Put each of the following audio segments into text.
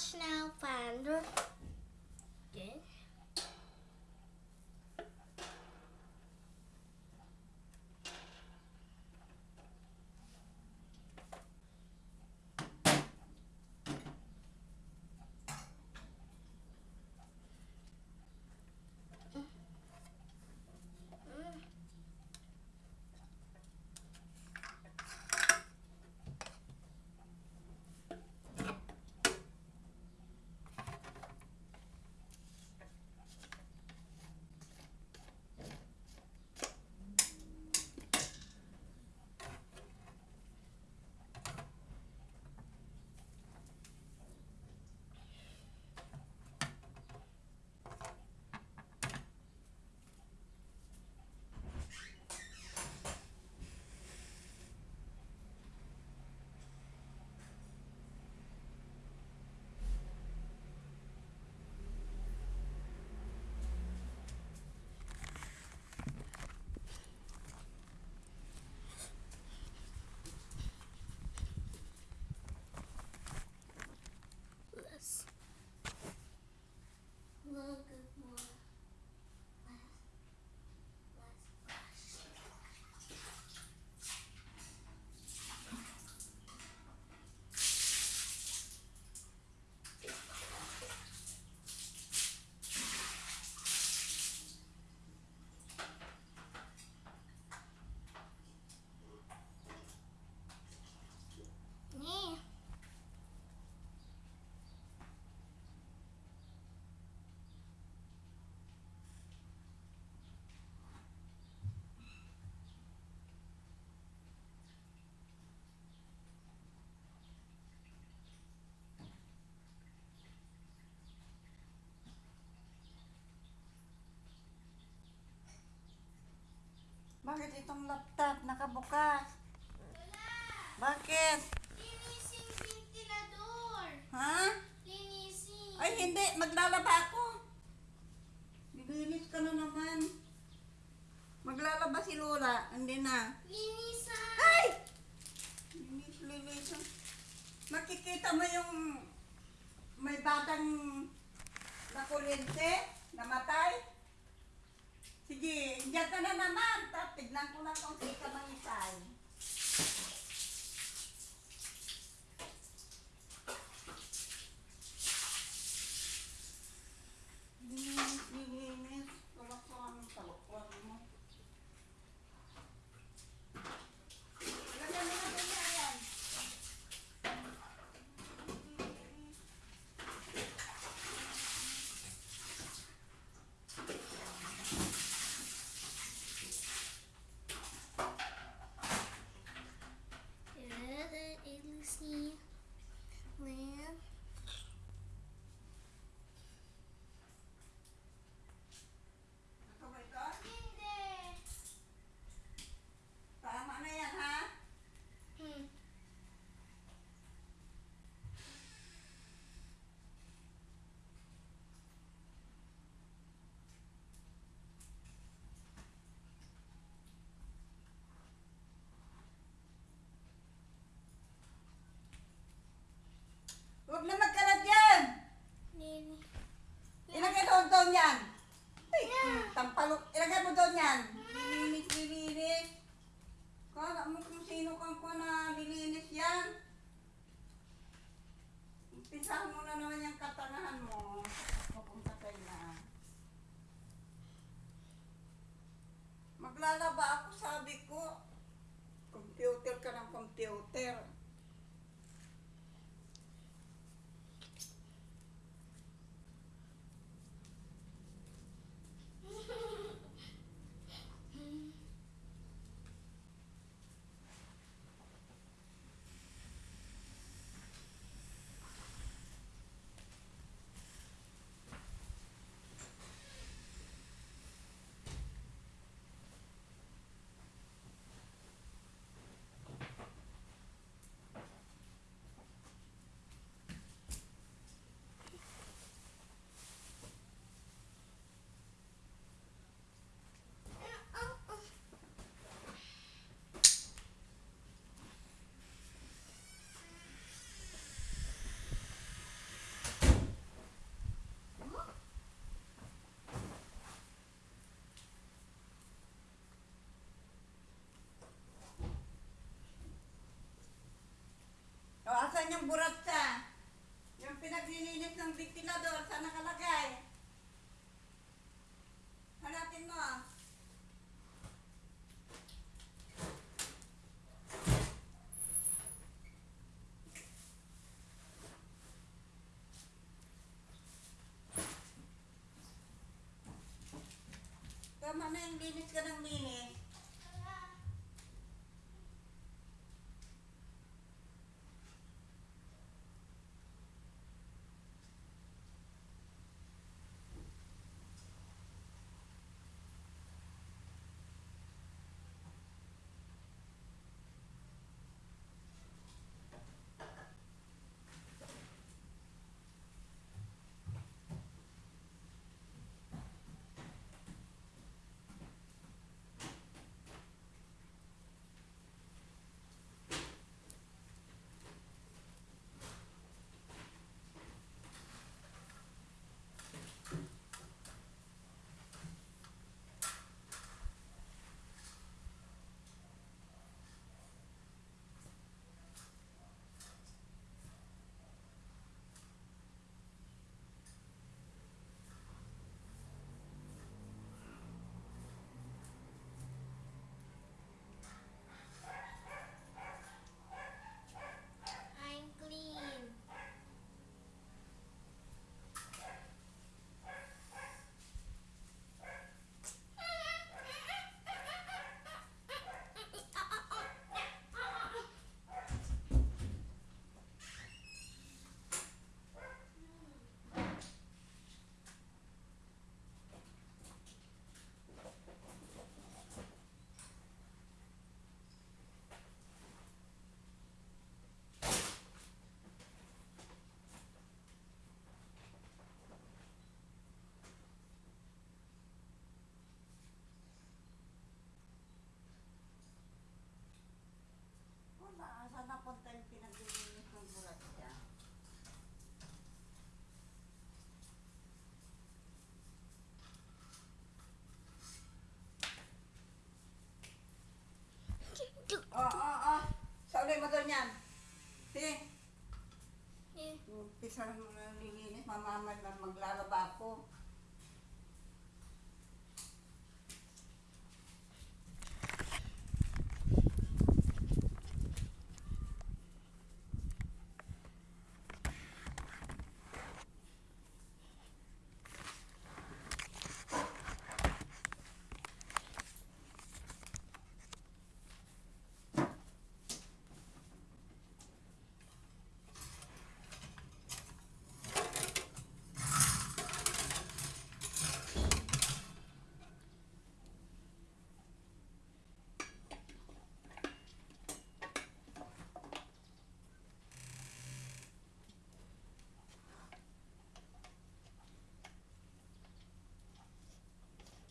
much now. Itong laptop nakabukas? Bakit? Linisin ventilador. Ha? Linisin. Ay, hindi. Maglalaba ako. Nilinis ka na naman. Maglalaba si Lola. Hindi na. Linisan. Ay! Linis, linis. Makikita mo yung may batang nakulente, namatay. Sige, diyan ka na naman. Tignan ko lang kung sino ka mangisay. Linis, linis. Wala ko ang talukwan mo. Lagyan mo na doon yan. Linisin. Lin. Ito ba ito? Hindi. Tama na yan, ha? Hmm. Huwag na magkalat yan! Lin. Ilagay doon doon yan! Ay, tampalok. Ilagay mo doon yan. Lilinis, lilinis. Kala mo kung sino kang pa na lilinis yan. Umpisahan mo na naman yung katangahan mo. Papunta kayo na. Maglalaba ako, sabi ko. Computer ka ng computer. Kanyang buratsa. Yung pinaglilinis ng ventilador, saan nakalagay? Hanapin mo. Tama na yung linis ka ng linis. Mamamad na maglalaba ako.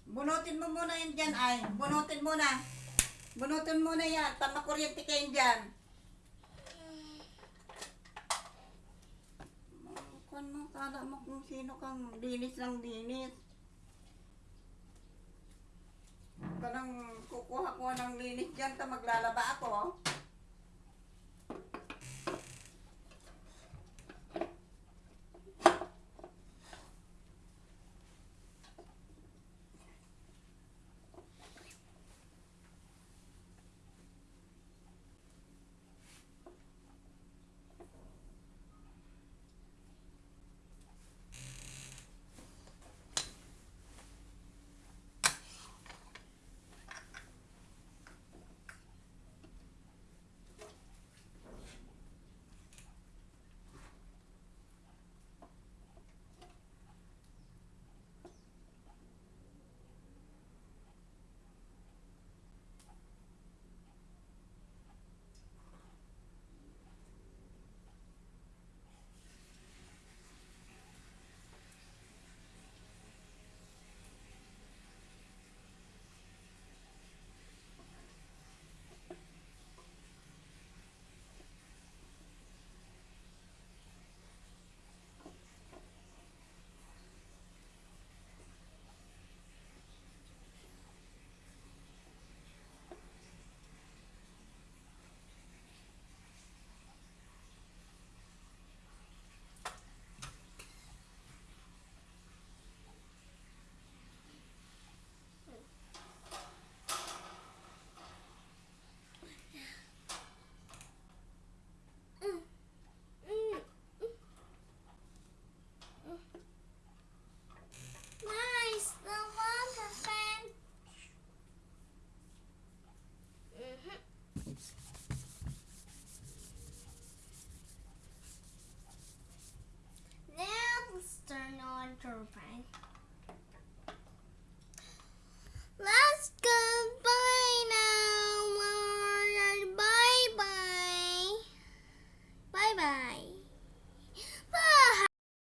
Bunutin mo muna yun dyan ay. Bunutin muna. Bunutin muna yan. Tama kuryente kayo dyan. Kung mo, kala mo kung sino kang linis ng linis. Parang kukuha ko ng linis dyan, ta maglalaba ako.